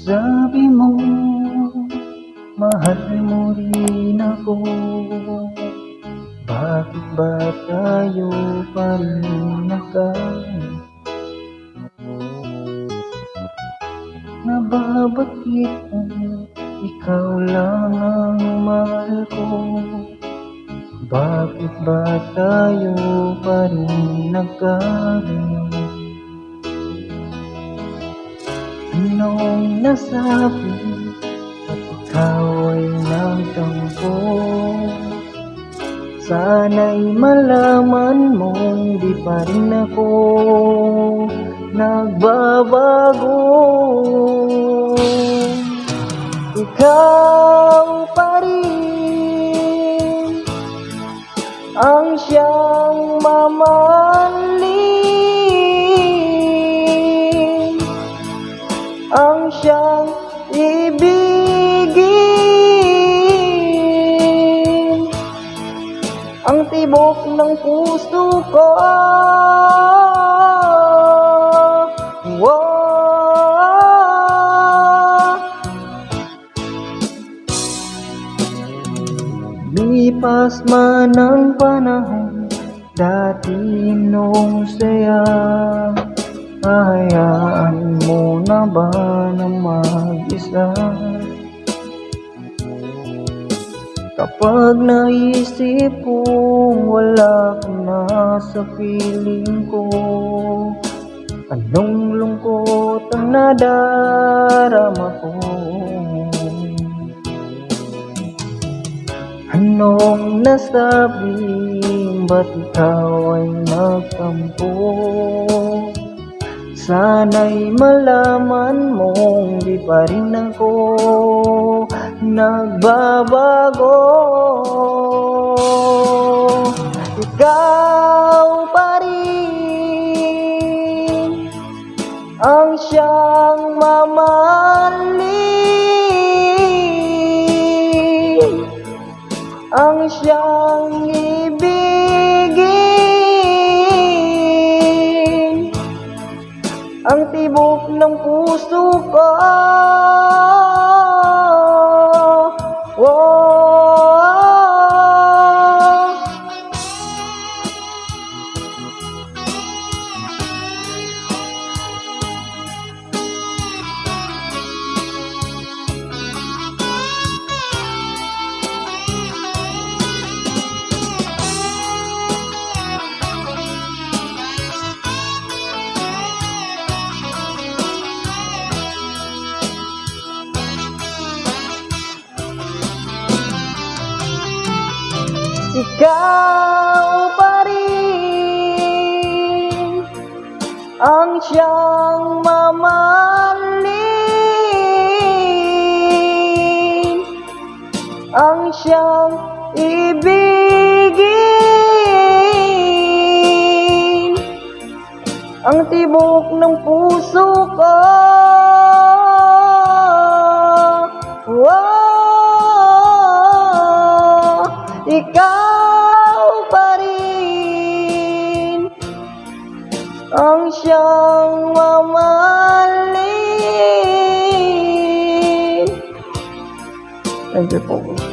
Sabi mo, mahal mo rin ako. Bakit ba tayo pa rin nagkaroon? Nababakit kung ikaw lang ang mahal ko. Bakit ba tayo pa Anong nasabi at ikaw ay nagtampo. Sana'y malaman mong di pa rin ako nagbabago. Ikaw pa rin ang siyang mamahalin ang tibok ng puso ko Wow. Lipas man ang panahon Dati nung saya Hahayaan mo na ba na mag-isa? Kapag naisip kong wala na sa piling ko Anong lungkot ang nadarama ko Anong nasabi, ba't ikaw ay nagtampo? Sana'y malaman mong di pa rin ako nagbabago. Ikaw pa rin ang siyang mamahalin. Ang siyang ibigin. Ang tibok ng puso ko Ikaw pa rin ang siyang mamahalin? Ang siyang ibigin? Ang tibok ng puso ko? Wow. Ikaw ang siyang mamahalin Thank you po.